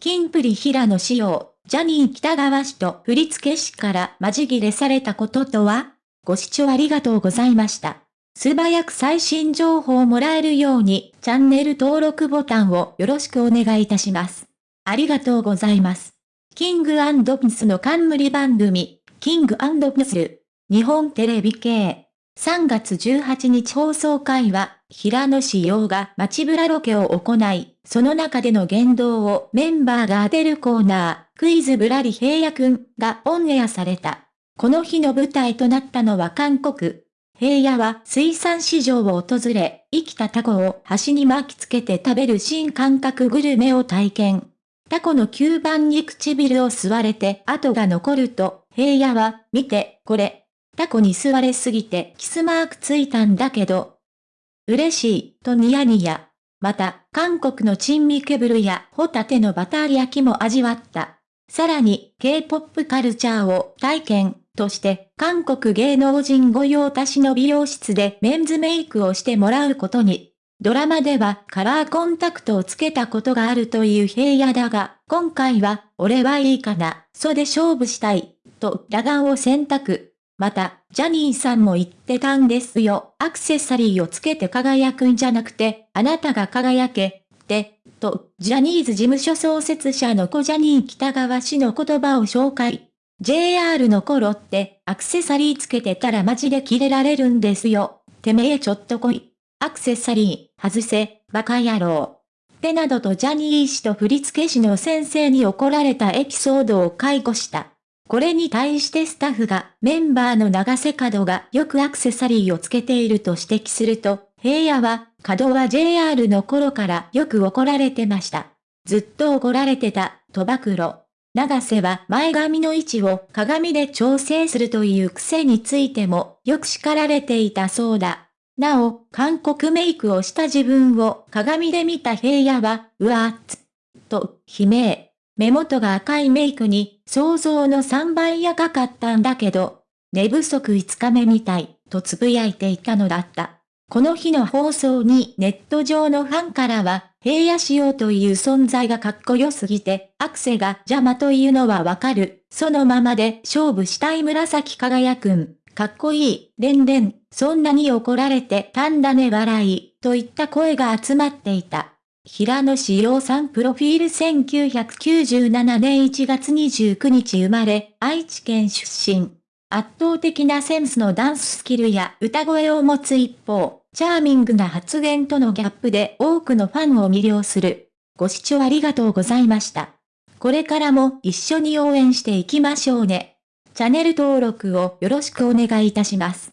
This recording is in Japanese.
キンプリ平野仕様、ジャニー北川氏と振付師から間仕切れされたこととは？ご視聴ありがとうございました。素早く最新情報をもらえるように、チャンネル登録ボタンをよろしくお願いいたします。ありがとうございます。キングピスの冠番組、キングピス、日本テレビ系。3月18日放送会は、平野志陽が街ブラロケを行い、その中での言動をメンバーが当てるコーナー、クイズぶらり平野くんがオンエアされた。この日の舞台となったのは韓国。平野は水産市場を訪れ、生きたタコを端に巻きつけて食べる新感覚グルメを体験。タコの吸盤に唇を吸われて跡が残ると、平野は、見て、これ、タコに吸われすぎてキスマークついたんだけど。嬉しい、とニヤニヤ。また、韓国の珍味ケブルやホタテのバター焼きも味わった。さらに、K-POP カルチャーを体験として、韓国芸能人御用達の美容室でメンズメイクをしてもらうことに。ドラマではカラーコンタクトをつけたことがあるという平野だが、今回は、俺はいいかな、そで勝負したい、と裸眼を選択。また、ジャニーさんも言ってたんですよ。アクセサリーをつけて輝くんじゃなくて、あなたが輝け、って、と、ジャニーズ事務所創設者の子ジャニー北川氏の言葉を紹介。JR の頃ってアクセサリーつけてたらマジでキレられるんですよ。てめえちょっと来い。アクセサリー、外せ、バカ野郎。ってなどとジャニー氏と振付師の先生に怒られたエピソードを解雇した。これに対してスタッフがメンバーの長瀬角がよくアクセサリーをつけていると指摘すると、平野は、角は JR の頃からよく怒られてました。ずっと怒られてた、と暴露。長瀬は前髪の位置を鏡で調整するという癖についてもよく叱られていたそうだ。なお、韓国メイクをした自分を鏡で見た平野は、うわーっつ、と悲鳴。目元が赤いメイクに想像の3倍赤かったんだけど、寝不足5日目みたい、と呟いていたのだった。この日の放送にネット上のファンからは、平野仕様という存在がかっこよすぎて、アクセが邪魔というのはわかる。そのままで勝負したい紫輝くん。かっこいい、レンレン、そんなに怒られてたんだね笑い、といった声が集まっていた。平野志陽さんプロフィール1997年1月29日生まれ、愛知県出身。圧倒的なセンスのダンススキルや歌声を持つ一方、チャーミングな発言とのギャップで多くのファンを魅了する。ご視聴ありがとうございました。これからも一緒に応援していきましょうね。チャンネル登録をよろしくお願いいたします。